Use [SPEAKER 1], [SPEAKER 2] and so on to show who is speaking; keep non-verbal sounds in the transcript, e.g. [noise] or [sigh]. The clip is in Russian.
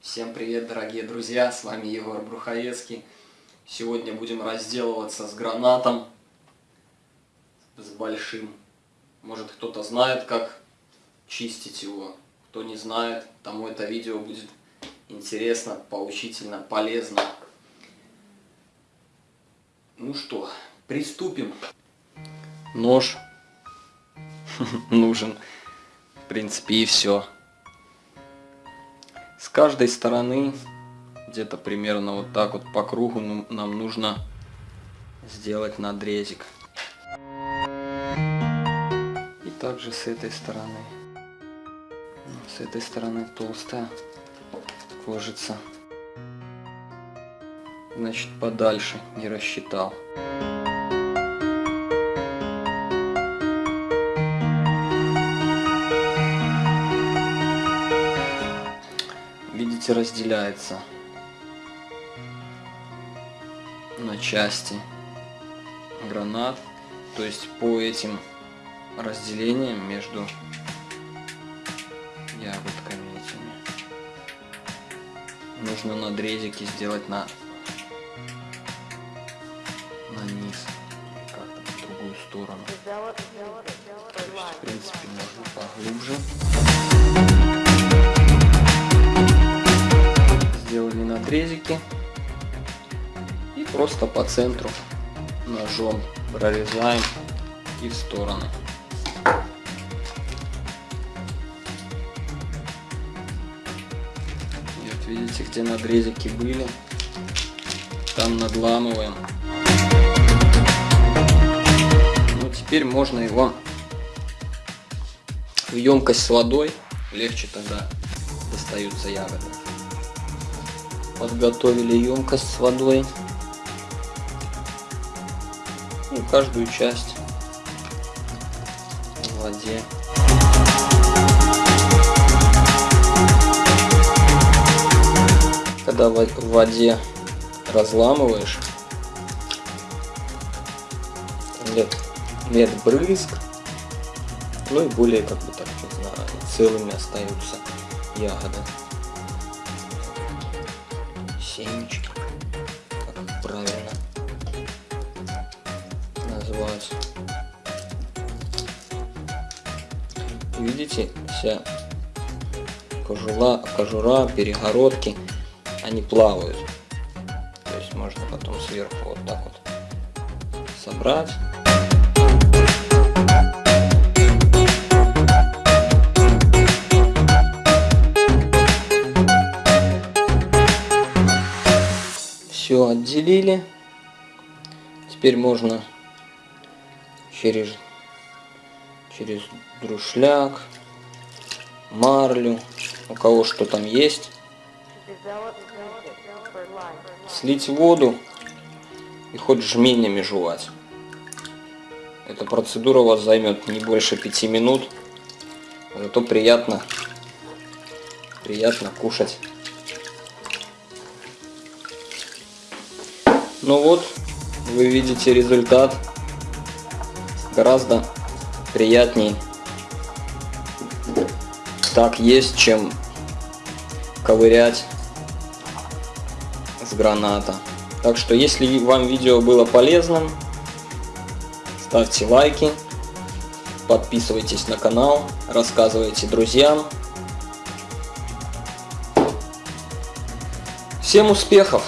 [SPEAKER 1] Всем привет, дорогие друзья, с вами Егор Бруховецкий. Сегодня будем разделываться с гранатом, с большим. Может кто-то знает, как чистить его. Кто не знает, тому это видео будет интересно, поучительно, полезно. Ну что, приступим. Нож [laughs] нужен, в принципе, и все. С каждой стороны, где-то примерно вот так вот по кругу, ну, нам нужно сделать надрезик. И также с этой стороны. С этой стороны толстая кожица. Значит, подальше не рассчитал. Видите, разделяется на части гранат. То есть по этим разделениям между ягодками этими нужно надрезики сделать на, на низ как-то в другую сторону. То есть, в принципе, можно поглубже. Надрезики и просто по центру ножом прорезаем и в стороны. Вот видите, где надрезики были, там надламываем. Ну теперь можно его в емкость с водой, легче тогда достаются ягоды подготовили емкость с водой. И каждую часть в воде. Когда в воде разламываешь, нет, нет брызг, ну и более, как бы так, не знаю, целыми остаются ягоды семечки, как правильно назвать. Видите, вся кожура, кожура, перегородки, они плавают. То есть можно потом сверху вот так вот собрать. Все отделили. Теперь можно через, через друшляк, марлю, у кого что там есть, слить воду и хоть жменями жевать. Эта процедура у вас займет не больше пяти минут, зато приятно, приятно кушать. Ну вот, вы видите результат. Гораздо приятней так есть, чем ковырять с граната. Так что, если вам видео было полезным, ставьте лайки, подписывайтесь на канал, рассказывайте друзьям. Всем успехов!